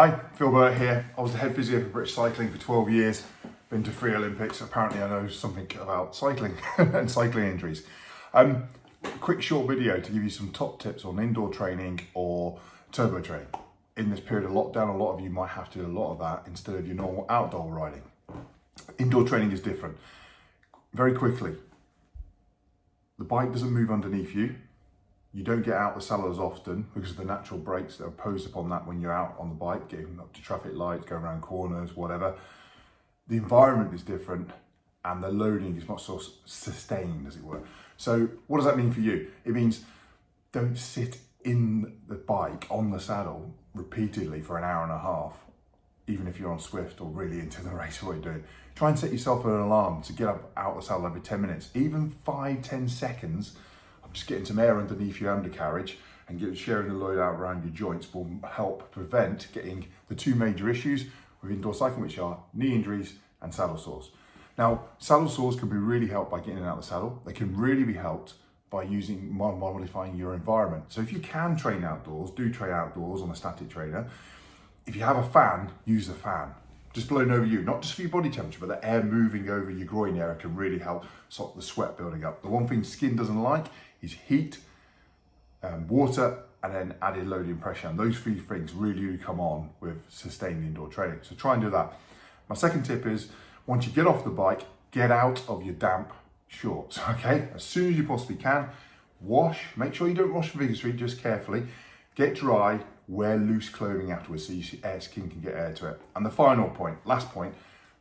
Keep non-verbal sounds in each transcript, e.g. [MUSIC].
Hi, Phil Burt here. I was the head physio for British Cycling for 12 years, been to three Olympics. Apparently I know something about cycling [LAUGHS] and cycling injuries. Um, quick short video to give you some top tips on indoor training or turbo training. In this period of lockdown, a lot of you might have to do a lot of that instead of your normal outdoor riding. Indoor training is different. Very quickly, the bike doesn't move underneath you, you don't get out the saddle as often because of the natural breaks that are posed upon that when you're out on the bike, getting up to traffic lights, going around corners, whatever. The environment is different and the loading is not so sustained, as it were. So what does that mean for you? It means don't sit in the bike on the saddle repeatedly for an hour and a half, even if you're on Zwift or really into the [LAUGHS] race what you're doing. Try and set yourself an alarm to get up out the saddle every 10 minutes, even five, 10 seconds just getting some air underneath your undercarriage and sharing the load out around your joints will help prevent getting the two major issues with indoor cycling, which are knee injuries and saddle sores. Now, saddle sores can be really helped by getting out of the saddle. They can really be helped by using modifying your environment. So if you can train outdoors, do train outdoors on a static trainer. If you have a fan, use the fan just blowing over you, not just for your body temperature, but the air moving over your groin area can really help stop the sweat building up. The one thing skin doesn't like is heat, um, water, and then added loading pressure. And those three things really, really come on with sustained indoor training. So try and do that. My second tip is, once you get off the bike, get out of your damp shorts, [LAUGHS] okay? As soon as you possibly can, wash, make sure you don't wash vigorously, just carefully, get dry, wear loose clothing afterwards so your air skin can get air to it. And the final point, last point,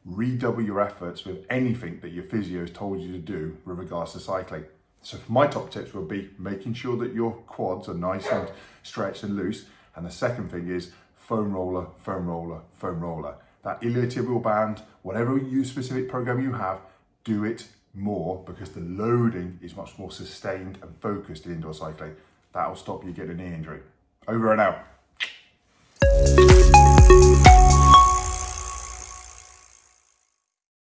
redouble your efforts with anything that your physio has told you to do with regards to cycling. So my top tips will be making sure that your quads are nice and stretched and loose. And the second thing is foam roller, foam roller, foam roller. That iliotibial band, whatever you specific program you have, do it more because the loading is much more sustained and focused in indoor cycling. That'll stop you getting an knee injury. Over and out.